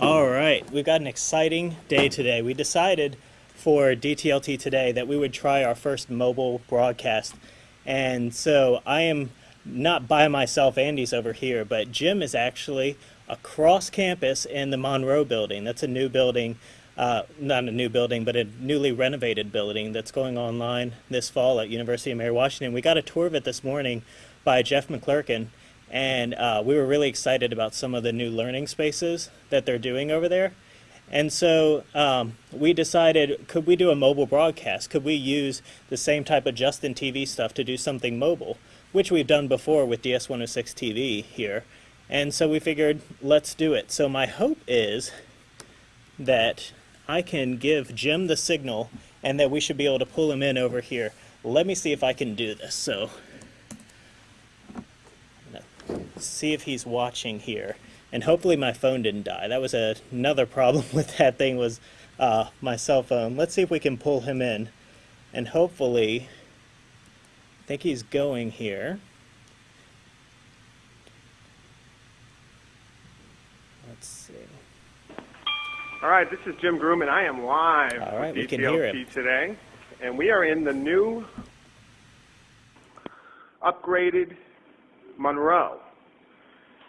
All right, we've got an exciting day today. We decided for DTLT today that we would try our first mobile broadcast. And so I am not by myself, Andy's over here, but Jim is actually across campus in the Monroe building. That's a new building, uh, not a new building, but a newly renovated building that's going online this fall at University of Mary Washington. We got a tour of it this morning by Jeff McClurken, and uh, we were really excited about some of the new learning spaces that they're doing over there. And so um, we decided, could we do a mobile broadcast? Could we use the same type of Justin TV stuff to do something mobile, which we've done before with DS106 TV here. And so we figured, let's do it. So my hope is that I can give Jim the signal and that we should be able to pull him in over here. Let me see if I can do this. So see if he's watching here. And hopefully my phone didn't die. That was a, another problem with that thing was uh, my cell phone. Let's see if we can pull him in. And hopefully, I think he's going here. Let's see. All right, this is Jim Groom, and I am live All right, we can hear him. Today. And we are in the new upgraded Monroe.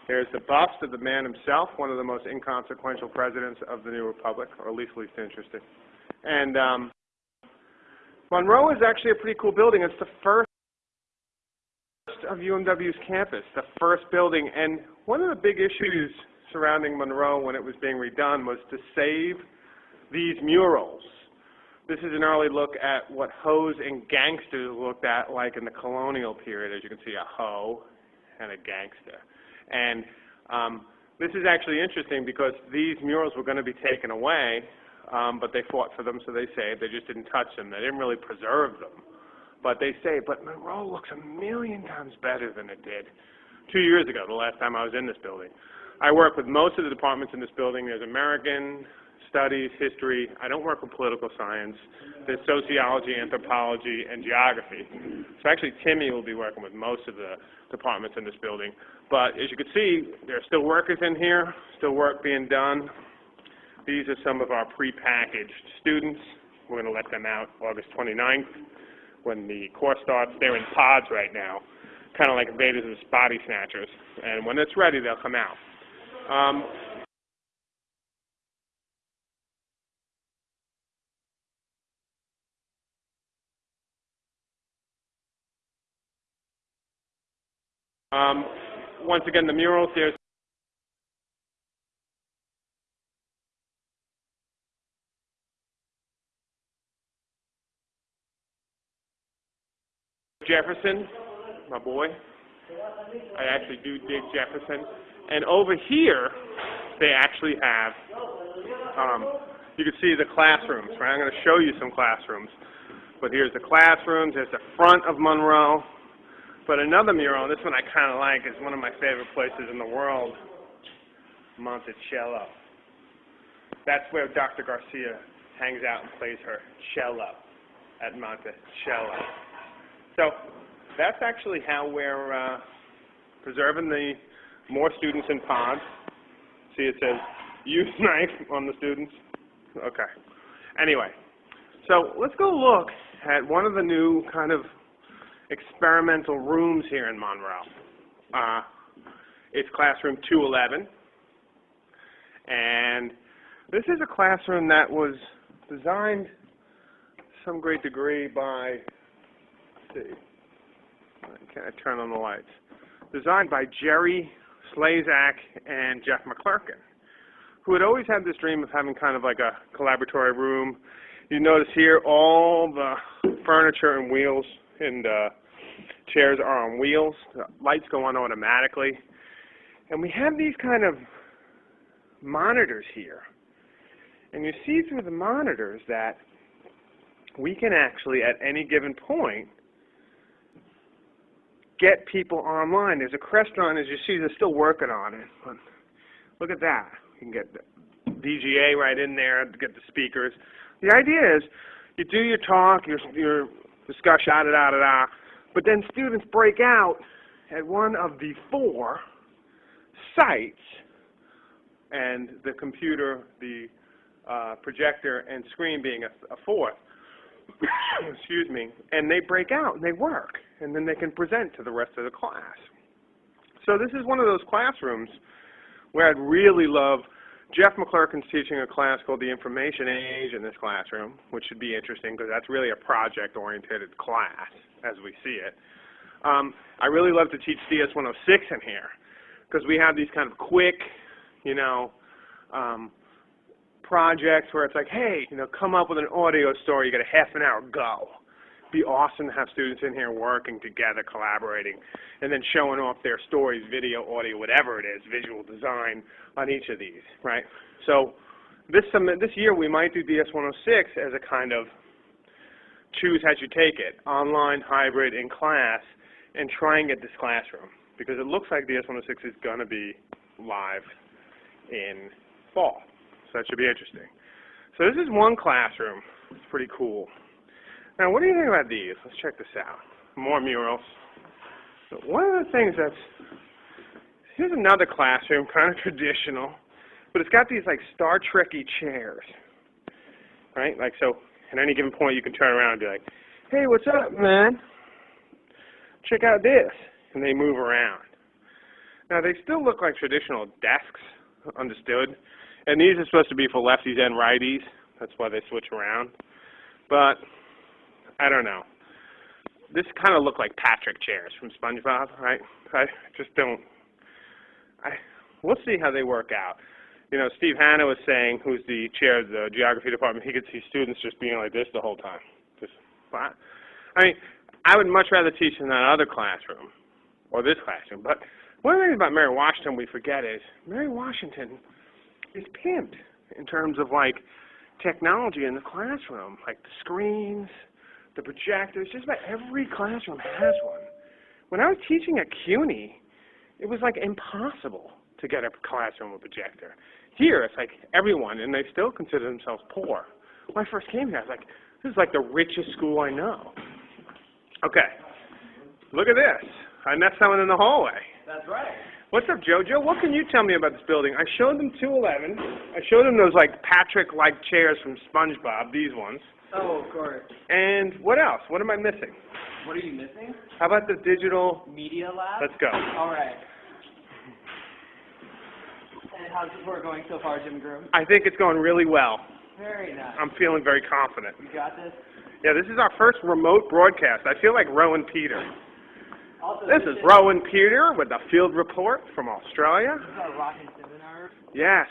There's the bust of the man himself, one of the most inconsequential presidents of the new republic, or at least least interesting. And um, Monroe is actually a pretty cool building. It's the first of UMW's campus, the first building. And one of the big issues surrounding Monroe when it was being redone was to save these murals. This is an early look at what hoes and gangsters looked at like in the colonial period. As you can see, a hoe and a gangster. And um, this is actually interesting because these murals were going to be taken away, um, but they fought for them, so they saved. They just didn't touch them. They didn't really preserve them. But they say, but Monroe looks a million times better than it did two years ago, the last time I was in this building. I work with most of the departments in this building. There's American, Studies, History. I don't work with political science. There's Sociology, Anthropology, and Geography. So actually Timmy will be working with most of the departments in this building. But as you can see, there are still workers in here, still work being done. These are some of our pre-packaged students. We're going to let them out August 29th when the course starts. They're in pods right now, kind of like invaders and body snatchers. And when it's ready, they'll come out. Um, um, once again, the murals, here. Jefferson, my boy. I actually do dig Jefferson. And over here, they actually have, um, you can see the classrooms, right? I'm going to show you some classrooms. But here's the classrooms, there's the front of Monroe. But another mural, this one I kind of like, is one of my favorite places in the world, Monticello. That's where Dr. Garcia hangs out and plays her cello at Monticello. So that's actually how we're uh, preserving the more students in pods. See, it says use knife on the students. Okay. Anyway, so let's go look at one of the new kind of experimental rooms here in Monroe. Uh, it's classroom 211. And this is a classroom that was designed to some great degree by, let's see, can I turn on the lights? Designed by Jerry Slezak and Jeff McClurken, who had always had this dream of having kind of like a collaboratory room. You notice here all the furniture and wheels and uh, chairs are on wheels. The lights go on automatically. And we have these kind of monitors here. And you see through the monitors that we can actually, at any given point, get people online. There's a Crestron, as you see, they're still working on it. But look at that. You can get VGA right in there get the speakers. The idea is you do your talk, your, your discussion, da da da da, but then students break out at one of the four sites and the computer, the uh, projector, and screen being a, a fourth. Excuse me. And they break out and they work, and then they can present to the rest of the class. So this is one of those classrooms where I'd really love Jeff McClurken's teaching a class called The Information Age in this classroom, which should be interesting because that's really a project-oriented class as we see it. Um, I really love to teach DS 106 in here because we have these kind of quick, you know, um, projects where it's like, hey, you know, come up with an audio story, you got a half an hour, go. Be awesome to have students in here working together, collaborating, and then showing off their stories, video, audio, whatever it is, visual design on each of these, right? So this this year we might do DS-106 as a kind of choose as you take it, online, hybrid, in class, and try and get this classroom because it looks like DS-106 is going to be live in fall. So that should be interesting. So this is one classroom. It's pretty cool. Now, what do you think about these? Let's check this out. More murals. So one of the things that's, here's another classroom, kind of traditional, but it's got these like Star Trekky chairs, right? Like so, at any given point you can turn around and be like, hey, what's up, man? Check out this. And they move around. Now, they still look like traditional desks, understood, and these are supposed to be for lefties and righties. That's why they switch around. But I don't know. This kind of look like Patrick chairs from SpongeBob, right? I just don't. I we'll see how they work out. You know, Steve Hanna was saying, who's the chair of the geography department, he could see students just being like this the whole time. Just, I mean, I would much rather teach in that other classroom or this classroom. But one of the things about Mary Washington we forget is Mary Washington is pimped in terms of like technology in the classroom, like the screens, the projectors. Just about every classroom has one. When I was teaching at CUNY, it was like impossible to get a classroom with a projector. Here, it's like everyone, and they still consider themselves poor. When I first came here, I was like, this is like the richest school I know. Okay, look at this. I met someone in the hallway. That's right. What's up, JoJo? What can you tell me about this building? I showed them 211. I showed them those like Patrick-like chairs from SpongeBob, these ones. Oh, of course. And what else? What am I missing? What are you missing? How about the digital? Media lab? Let's go. All right. And how's the tour going so far, Jim Groom? I think it's going really well. Very nice. I'm feeling very confident. You got this? Yeah, this is our first remote broadcast. I feel like Rowan Peter. Also, This is Rowan Peter with the field report from Australia. This is our rockin' seminar. Yes.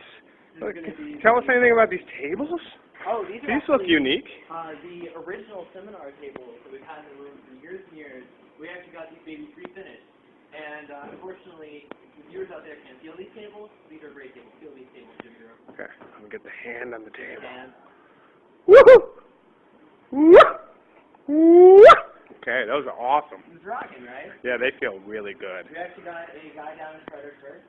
This be Tell us anything about these tables. Oh, these are These look unique. Uh, the original seminar tables that we've had in the room for years and years, we actually got these babies pre-finished. And uh, unfortunately, the viewers out there can't feel these tables. These are great tables. Feel these tables, Jim Groom. Okay, I'm gonna get the hand on the table. And Woohoo! Woo! Woo! Okay, those are awesome. it's rocking, right? Yeah, they feel really good. We actually got a guy down in Fredericksburg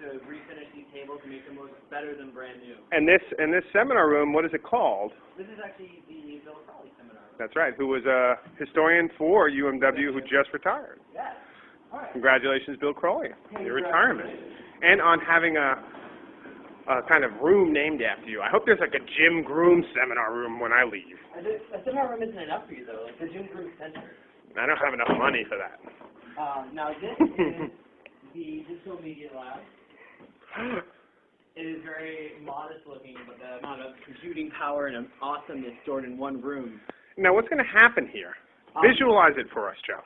to refinish these tables and make them look better than brand new. And this and this seminar room, what is it called? This is actually the Bill Crawley seminar. That's right. Who was a historian for UMW who just retired. Yes. Right. Congratulations, Bill Crawley, on your retirement, and on having a, a kind of room named after you. I hope there's like a Jim Groom seminar room when I leave. A, seminar room isn't enough for you though. Like the Jim Groom Center. I don't have enough money for that. Um, now this is the digital media lab. It is very modest looking, but the amount of computing power and awesomeness stored in one room. Now, what's going to happen here? Um, Visualize it for us, Joe.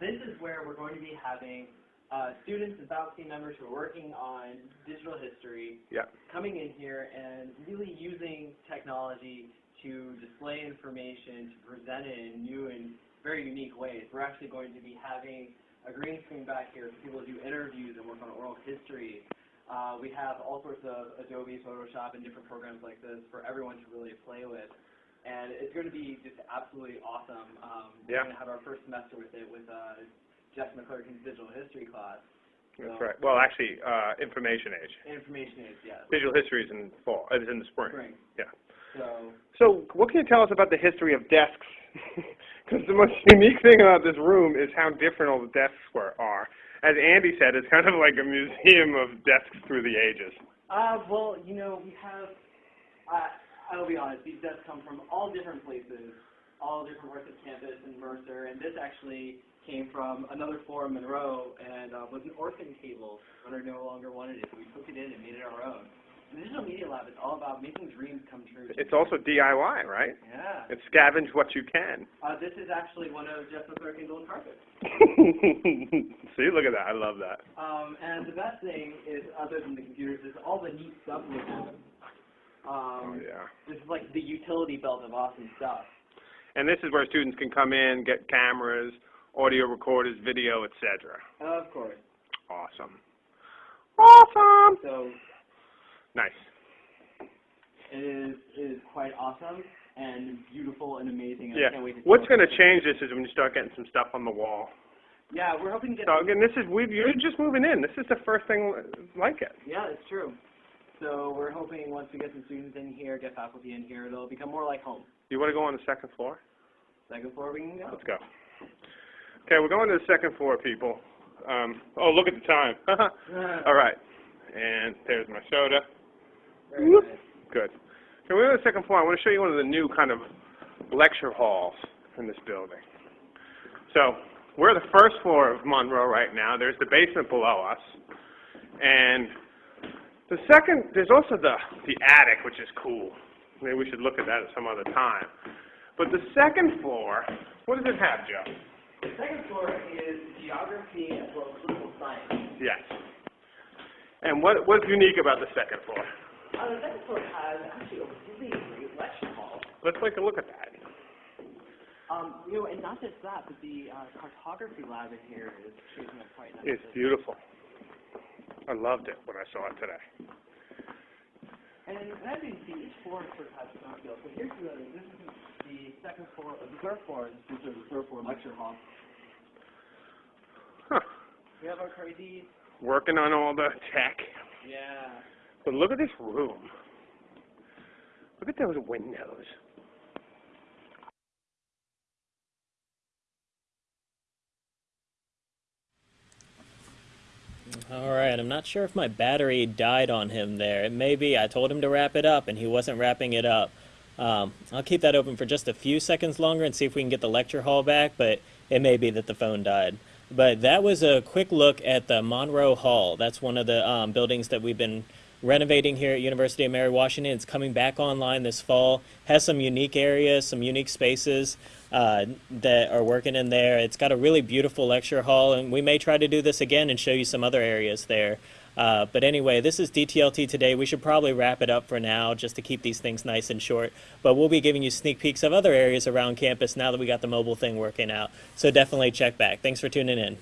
This is where we're going to be having uh, students and faculty members who are working on digital history Yeah. coming in here and really using technology to display information, to present it in new and very unique ways. We're actually going to be having a green screen back here for people to do interviews and work on oral history. Uh, we have all sorts of Adobe, Photoshop, and different programs like this for everyone to really play with. And it's going to be just absolutely awesome. Um, Yeah. We're going to have our first semester with it with uh, Jeff McClurken's digital history class. That's So- right. Well, actually, uh, information age. Information age, yes. Visual history is in fall. Is in the spring. Spring. Yeah. So, So, what can you tell us about the history of desks? Because the most unique thing about this room is how different all the desks were, are. As Andy said, it's kind of like a museum of desks through the ages. Uh, well, you know, we have, uh, I'll be honest, these desks come from all different places, all different parts of campus and Mercer, and this actually came from another floor in Monroe and uh, was an orphan table when I no longer wanted it. So we took it in and made it our own. The Digital Media Lab is all about making dreams come true. It's also DIY, right? Yeah. It's scavenge what you can. Uh, this is actually one of Jeff McClurken's old carpets. See, look at that. I love that. Um, and the best thing is, other than the computers, is all the neat stuff we have. Oh, Um, yeah. This is like the utility belt of awesome stuff. And this is where students can come in, get cameras, audio recorders, video, etc. Of course. Awesome. Awesome. So Nice. it is it is quite awesome and beautiful and amazing. And Yeah. I can't wait to What's going to change this is when you start getting some stuff on the wall. Yeah, we're hoping to get. So again, this is we you're just moving in. This is the first thing like it. Yeah, it's true. So we're hoping once we get some students in here, get faculty in here, it'll become more like home. You want to go on the second floor? Second floor, we can go. Let's go. Okay, we're going to the second floor, people. Um, oh, look at the time. All right. And there's my soda. Whoop. Good. Okay, we're on the second floor. I want to show you one of the new kind of lecture halls in this building. So we're the first floor of Monroe right now. There's the basement below us, and the second there's also the the attic, which is cool. Maybe we should look at that at some other time. But the second floor, what does it have, Joe? The second floor is geography as well as political science. Yes. And what what's unique about the second floor? Uh, the second floor has actually a really great lecture hall. Let's take a look at that. Um, you know, and not just that, but the uh, cartography lab in here is shaping up quite nicely. It's beautiful. I loved it when I saw it today. And as you can see, each floor sort of has its own feel. So here's the, this is the second floor, uh, the third floor, this is the third floor lecture hall. Huh. We have our crazy, Working on all the tech. yeah. But look at this room. Look at those windows. All right, I'm not sure if my battery died on him there. It may be. I told him to wrap it up, and he wasn't wrapping it up. Um, I'll keep that open for just a few seconds longer and see if we can get the lecture hall back, but it may be that the phone died. But that was a quick look at the Monroe Hall. That's one of the um, buildings that we've been renovating here at University of Mary Washington. It's coming back online this fall. Has some unique areas, some unique spaces uh, that are working in there. It's got a really beautiful lecture hall, and we may try to do this again and show you some other areas there. Uh, but anyway, this is DTLT today. We should probably wrap it up for now just to keep these things nice and short. But we'll be giving you sneak peeks of other areas around campus now that we got the mobile thing working out. So definitely check back. Thanks for tuning in.